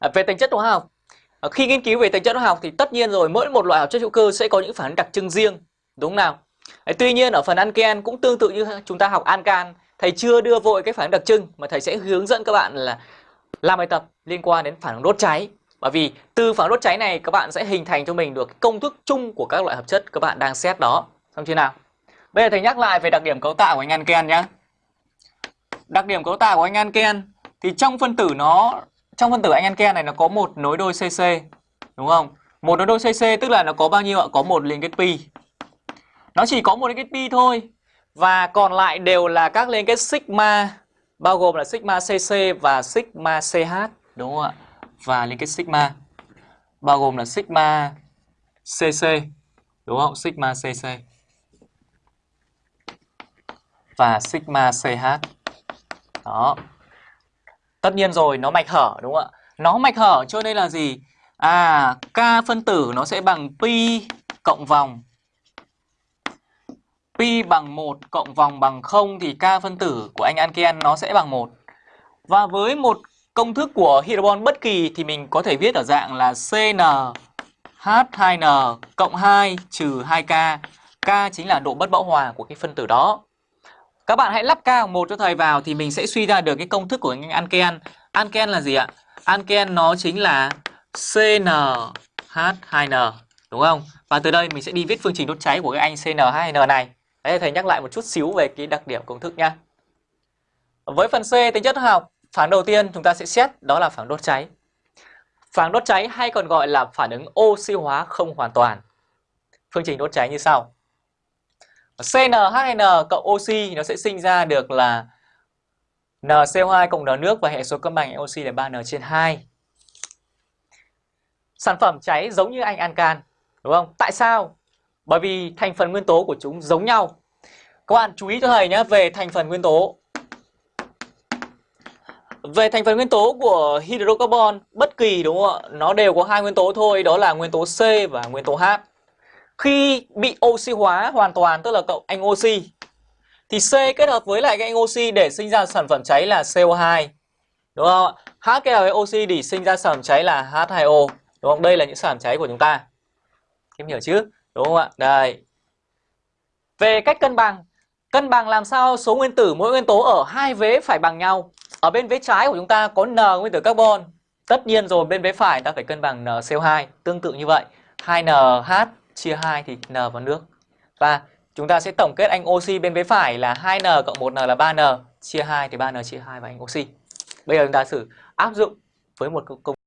À, về tính chất hóa học, à, khi nghiên cứu về tính chất hóa học thì tất nhiên rồi mỗi một loại hợp chất hữu cơ sẽ có những phản ứng đặc trưng riêng, đúng không nào? À, tuy nhiên ở phần anken cũng tương tự như chúng ta học ancan, thầy chưa đưa vội cái phản ứng đặc trưng mà thầy sẽ hướng dẫn các bạn là làm bài tập liên quan đến phản ứng đốt cháy. Bởi vì từ phản ứng đốt cháy này các bạn sẽ hình thành cho mình được công thức chung của các loại hợp chất các bạn đang xét đó. Xong chưa nào? Bây giờ thầy nhắc lại về đặc điểm cấu tạo của anh alken nhé. Đặc điểm cấu tạo của anh alken thì trong phân tử nó trong phân tử anh Anke này nó có một nối đôi CC đúng không? Một nối đôi CC tức là nó có bao nhiêu ạ? Có một liên kết pi. Nó chỉ có một liên kết pi thôi. Và còn lại đều là các liên kết sigma, bao gồm là sigma CC và sigma CH đúng không ạ? Và liên kết sigma, bao gồm là sigma CC đúng không? Sigma CC và sigma CH. Đó. Tất nhiên rồi, nó mạch hở đúng không ạ? Nó mạch hở cho nên là gì? À, K phân tử nó sẽ bằng pi cộng vòng. Pi bằng 1 cộng vòng bằng 0 thì K phân tử của anh anken nó sẽ bằng 1. Và với một công thức của hydrobond bất kỳ thì mình có thể viết ở dạng là CnH2n cộng 2 trừ 2K. K chính là độ bất bão hòa của cái phân tử đó. Các bạn hãy lắp K một cho thầy vào thì mình sẽ suy ra được cái công thức của anh Anken. Anken là gì ạ? anken nó chính là CnH2n đúng không? Và từ đây mình sẽ đi viết phương trình đốt cháy của cái anh CnH2n này. Đấy thầy nhắc lại một chút xíu về cái đặc điểm công thức nha Với phần C tính chất học, phản đầu tiên chúng ta sẽ xét đó là phản đốt cháy. Phản đốt cháy hay còn gọi là phản ứng oxy hóa không hoàn toàn. Phương trình đốt cháy như sau. CnHn cộng oxy nó sẽ sinh ra được là NCO2 cộng N nước và hệ số cân bằng oxy là 3N trên 2. Sản phẩm cháy giống như anh ancan, đúng không? Tại sao? Bởi vì thành phần nguyên tố của chúng giống nhau. Các bạn chú ý cho thầy nhé về thành phần nguyên tố. Về thành phần nguyên tố của hydrocarbon bất kỳ đúng không ạ? Nó đều có hai nguyên tố thôi, đó là nguyên tố C và nguyên tố H. Khi bị oxy hóa hoàn toàn tức là cậu anh oxy thì C kết hợp với lại cái anh oxy để sinh ra sản phẩm cháy là CO2. Đúng không H kết hợp với oxy để sinh ra sản phẩm cháy là H2O. Đúng không? Đây là những sản phẩm cháy của chúng ta. Em hiểu chứ? Đúng không ạ? Đây. Về cách cân bằng, cân bằng làm sao số nguyên tử mỗi nguyên tố ở hai vế phải bằng nhau. Ở bên vế trái của chúng ta có N nguyên tử carbon. Tất nhiên rồi bên vế phải ta phải cân bằng NCO2, tương tự như vậy. 2NH chia 2 thì N vào nước. Và chúng ta sẽ tổng kết anh oxy bên vế phải là 2N cộng 1N là 3N, chia 2 thì 3N chia 2 và anh oxy. Bây giờ chúng ta thử áp dụng với một công